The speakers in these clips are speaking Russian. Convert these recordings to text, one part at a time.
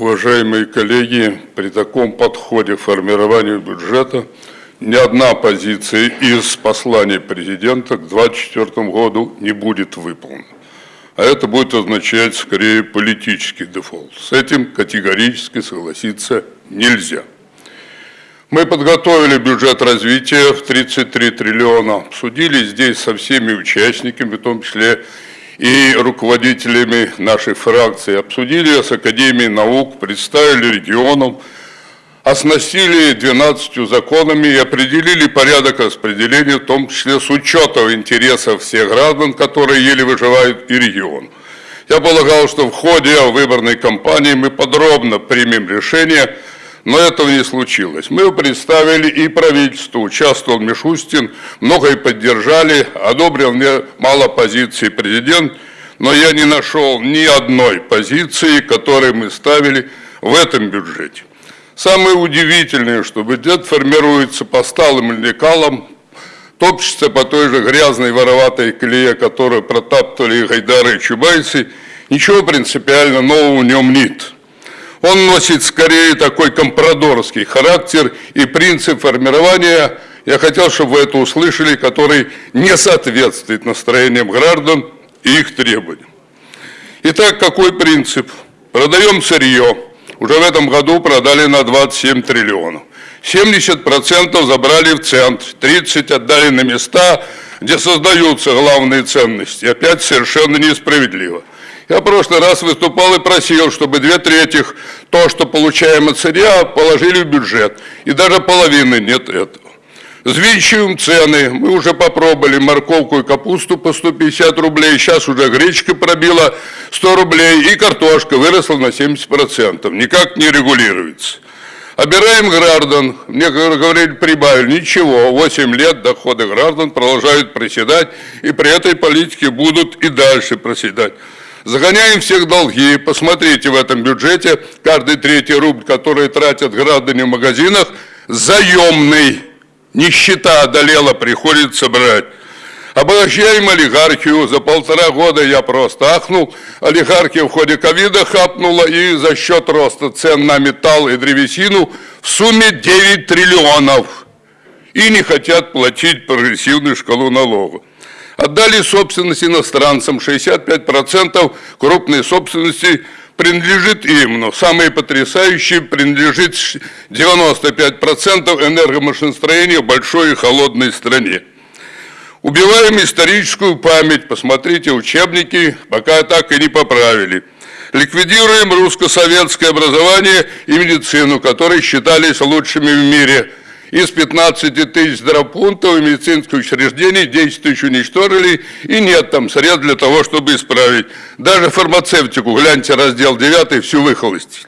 Уважаемые коллеги, при таком подходе к формированию бюджета ни одна позиция из послания президента к 2024 году не будет выполнена. А это будет означать скорее политический дефолт. С этим категорически согласиться нельзя. Мы подготовили бюджет развития в 33 триллиона, обсудили здесь со всеми участниками, в том числе и руководителями нашей фракции, обсудили с Академией наук, представили регионам, оснастили 12 законами и определили порядок распределения, в том числе с учетом интересов всех граждан, которые еле выживают, и регион. Я полагал, что в ходе выборной кампании мы подробно примем решение – но этого не случилось. Мы представили и правительству, участвовал Мишустин, многое поддержали, одобрил мне мало позиций президент, но я не нашел ни одной позиции, которую мы ставили в этом бюджете. Самое удивительное, что бюджет формируется по сталым лекалам, топчется по той же грязной вороватой колее, которую протаптывали Гайдары и Чубайсы, ничего принципиально нового в нем нет. Он носит скорее такой компрадорский характер и принцип формирования, я хотел, чтобы вы это услышали, который не соответствует настроениям граждан и их требованиям. Итак, какой принцип? Продаем сырье. Уже в этом году продали на 27 триллионов. 70% забрали в центр, 30% отдали на места, где создаются главные ценности. Опять совершенно несправедливо. Я в прошлый раз выступал и просил, чтобы две трети то, что получаем от сырья, положили в бюджет. И даже половины нет этого. Взвинчиваем цены. Мы уже попробовали морковку и капусту по 150 рублей. Сейчас уже гречка пробила 100 рублей. И картошка выросла на 70%. Никак не регулируется. Обираем граждан. Мне говорили, прибавили. Ничего. 8 лет доходы граждан продолжают проседать. И при этой политике будут и дальше проседать. Загоняем всех долги. Посмотрите в этом бюджете, каждый третий рубль, который тратят граждане в магазинах, заемный. Нищета одолела, приходится брать. Обогащаем олигархию. За полтора года я просто ахнул. Олигархия в ходе ковида хапнула и за счет роста цен на металл и древесину в сумме 9 триллионов. И не хотят платить прогрессивную шкалу налогов. Отдали собственность иностранцам, 65% крупной собственности принадлежит им, но самые потрясающие принадлежит 95% энергомашиностроения в большой и холодной стране. Убиваем историческую память, посмотрите учебники, пока так и не поправили. Ликвидируем русско-советское образование и медицину, которые считались лучшими в мире – из 15 тысяч здравпунктов и медицинских учреждений 10 тысяч уничтожили, и нет там средств для того, чтобы исправить. Даже фармацевтику, гляньте, раздел 9, всю выхолостили.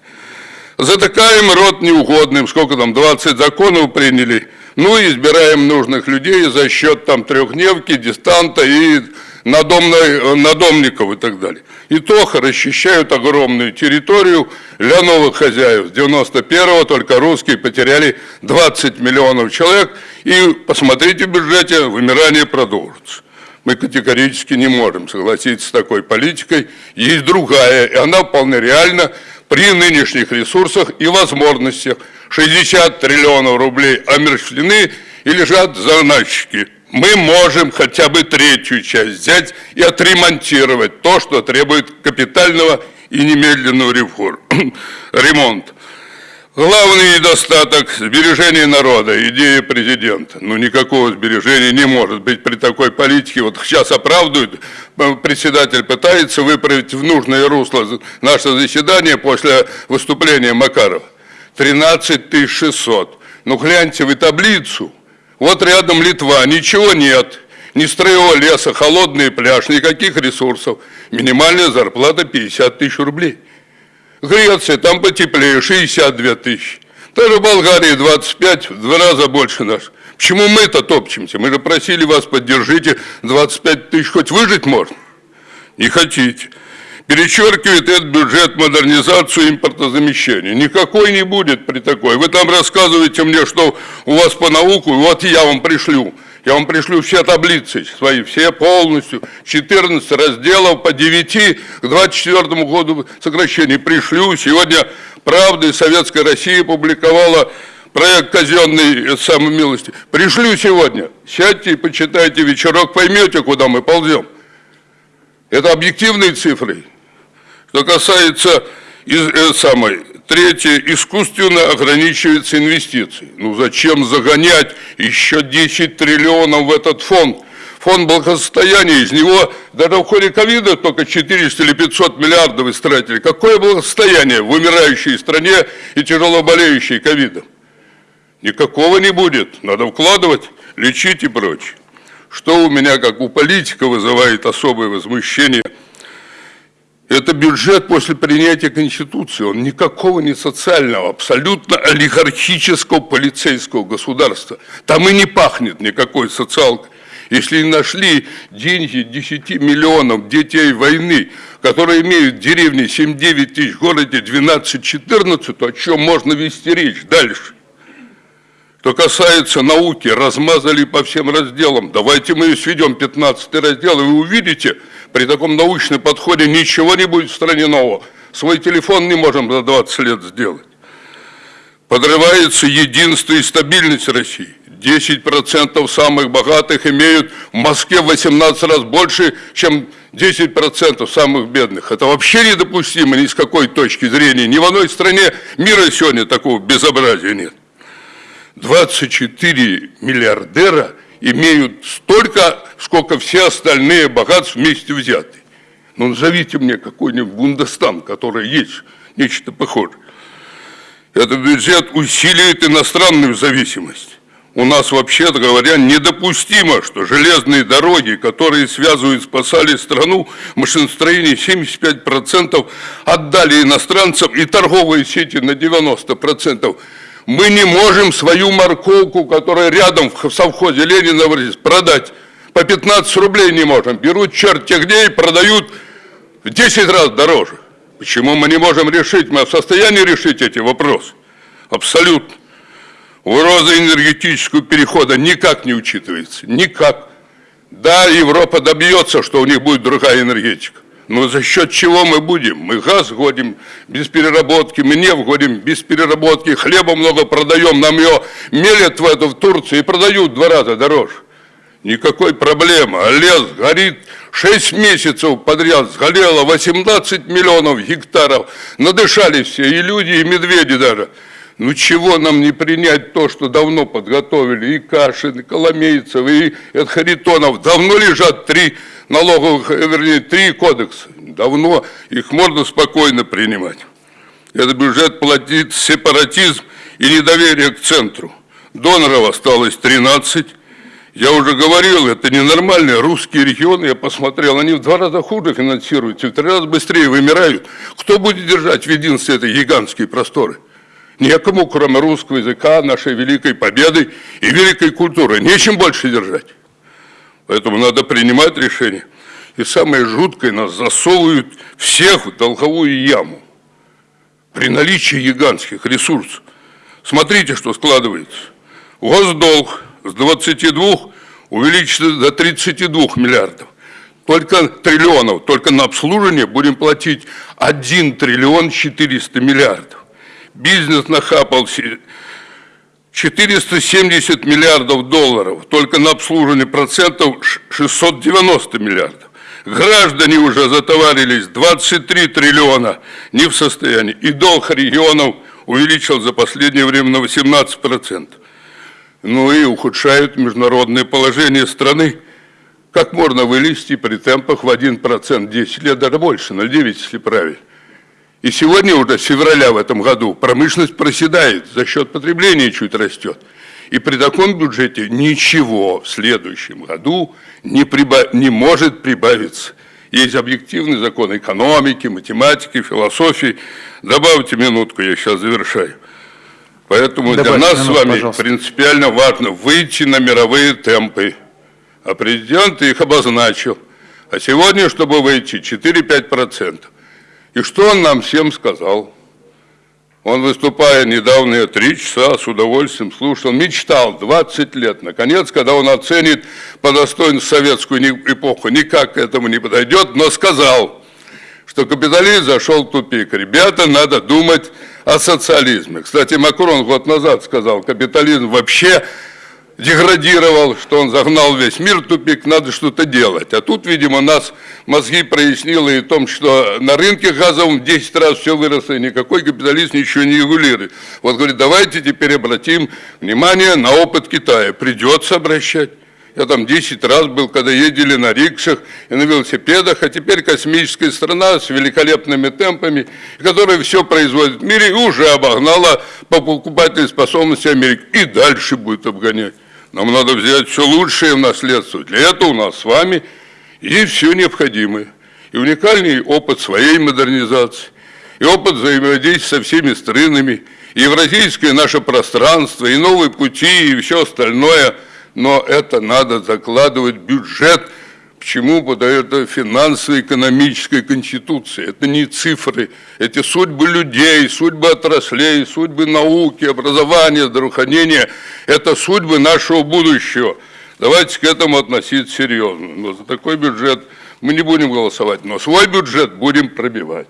Затыкаем рот неугодным, сколько там, 20 законов приняли, ну и избираем нужных людей за счет там трехдневки, дистанта и надомной, надомников и так далее. И то расчищают огромную территорию для новых хозяев. С 91-го только русские потеряли 20 миллионов человек. И посмотрите в бюджете, вымирание продолжится. Мы категорически не можем согласиться с такой политикой. Есть другая, и она вполне реальна при нынешних ресурсах и возможностях. 60 триллионов рублей омерщвлены и лежат заначки мы можем хотя бы третью часть взять и отремонтировать то, что требует капитального и немедленного ремонта. Главный недостаток – сбережения народа, идея президента. Ну, никакого сбережения не может быть при такой политике. Вот сейчас оправдывают, председатель пытается выправить в нужное русло наше заседание после выступления Макарова. 13 600. Ну, гляньте вы таблицу – вот рядом Литва, ничего нет, ни строевого леса, холодный пляж, никаких ресурсов. Минимальная зарплата 50 тысяч рублей. Греция, там потеплее, 62 тысячи. Даже в Болгарии 25, в два раза больше наш. Почему мы-то топчемся? Мы же просили вас, поддержите, 25 тысяч хоть выжить можно. Не хотите перечеркивает этот бюджет модернизацию импортозамещения. Никакой не будет при такой. Вы там рассказываете мне, что у вас по науку, вот я вам пришлю. Я вам пришлю все таблицы свои, все полностью, 14 разделов по 9 к 24 году сокращений пришлю. Сегодня «Правда» и Советская Россия публиковала проект казенной самой милости. Пришлю сегодня. Сядьте и почитайте вечерок, поймете, куда мы ползем. Это объективные цифры. Что касается из, э, самой, третье, искусственно ограничиваются инвестиции. Ну зачем загонять еще 10 триллионов в этот фонд? Фонд благосостояния, из него даже в ходе ковида только 400 или 500 миллиардов истратили. Какое благосостояние в умирающей стране и тяжело болеющей ковидом? Никакого не будет. Надо вкладывать, лечить и прочее. Что у меня, как у политика, вызывает особое возмущение – это бюджет после принятия Конституции, он никакого не социального, абсолютно олигархического полицейского государства. Там и не пахнет никакой социалкой. Если нашли деньги 10 миллионов детей войны, которые имеют в деревне 7-9 тысяч, в городе 12-14, то о чем можно вести речь дальше? Что касается науки, размазали по всем разделам. Давайте мы сведем 15 раздел, и вы увидите – при таком научном подходе ничего не будет в стране нового. Свой телефон не можем за 20 лет сделать. Подрывается единство и стабильность России. 10% самых богатых имеют в Москве в 18 раз больше, чем 10% самых бедных. Это вообще недопустимо ни с какой точки зрения. Ни в одной стране мира сегодня такого безобразия нет. 24 миллиардера имеют столько, сколько все остальные богатства вместе взяты. Ну, назовите мне какой-нибудь Бундестан, который есть нечто похожее. Этот бюджет усиливает иностранную зависимость. У нас, вообще-то говоря, недопустимо, что железные дороги, которые связывают, спасали страну, машиностроение 75% отдали иностранцам и торговые сети на 90%. Мы не можем свою морковку, которая рядом в совхозе Ленина продать. По 15 рублей не можем. Берут черт где и продают в 10 раз дороже. Почему мы не можем решить? Мы в состоянии решить эти вопросы. Абсолютно. Угроза энергетического перехода никак не учитывается. Никак. Да, Европа добьется, что у них будет другая энергетика. Но за счет чего мы будем? Мы газ годим без переработки, мы нефть годим без переработки, хлеба много продаем, нам ее мелят в эту в Турции и продают в два раза дороже. Никакой проблемы. А лес горит 6 месяцев подряд, сгорело 18 миллионов гектаров. Надышали все, и люди, и медведи даже. Ну чего нам не принять то, что давно подготовили? И Кашин, и Коломейцев, и Харитонов. Давно лежат три налоговых, э, вернее, три кодекса. Давно их можно спокойно принимать. Этот бюджет платит сепаратизм и недоверие к центру. Доноров осталось 13. Я уже говорил, это ненормальные русские регионы, я посмотрел, они в два раза хуже финансируются, в три раза быстрее вымирают. Кто будет держать в единстве этой гигантские просторы? Некому, кроме русского языка, нашей великой победы и великой культуры. Нечем больше держать. Поэтому надо принимать решения. И самое жуткое, нас засовывают всех в долговую яму. При наличии гигантских ресурсов. Смотрите, что складывается. Госдолг с 22 увеличится до 32 миллиардов. Только триллионов, только на обслуживание будем платить 1 триллион 400 миллиардов. Бизнес нахапал 470 миллиардов долларов, только на обслуживание процентов 690 миллиардов. Граждане уже затоварились 23 триллиона, не в состоянии. И долг регионов увеличил за последнее время на 18%. Ну и ухудшают международное положение страны. Как можно вылезти при темпах в 1%, 10 лет, даже больше, 0,9, если правильно. И сегодня уже, с февраля в этом году, промышленность проседает, за счет потребления чуть растет. И при таком бюджете ничего в следующем году не, прибав... не может прибавиться. Есть объективный закон экономики, математики, философии. Добавьте минутку, я сейчас завершаю. Поэтому Добавьте для нас минутку, с вами пожалуйста. принципиально важно выйти на мировые темпы. А президент их обозначил. А сегодня, чтобы выйти, 4-5%. И что он нам всем сказал? Он, выступая недавно, три часа с удовольствием слушал, мечтал 20 лет. Наконец, когда он оценит по достоинству советскую эпоху, никак к этому не подойдет, но сказал, что капитализм зашел в тупик. Ребята, надо думать о социализме. Кстати, Макрон год назад сказал, капитализм вообще деградировал, что он загнал весь мир в тупик, надо что-то делать. А тут, видимо, нас мозги прояснило и в том, что на рынке газовом в 10 раз все выросло, и никакой капитализм ничего не регулирует. Вот говорит, давайте теперь обратим внимание на опыт Китая. Придется обращать. Я там 10 раз был, когда ездили на рикшах и на велосипедах, а теперь космическая страна с великолепными темпами, которая все производит в мире и уже обогнала по покупательной способности Америки и дальше будет обгонять. Нам надо взять все лучшее в наследство. Для этого у нас с вами есть все необходимое. И уникальный опыт своей модернизации, и опыт взаимодействия со всеми странами, и евразийское наше пространство, и новые пути, и все остальное. Но это надо закладывать в бюджет – Почему? Потому это финансово-экономическая конституция. Это не цифры, эти судьбы людей, судьбы отраслей, судьбы науки, образования, здравоохранения. Это судьбы нашего будущего. Давайте к этому относиться серьезно. Но за такой бюджет мы не будем голосовать, но свой бюджет будем пробивать.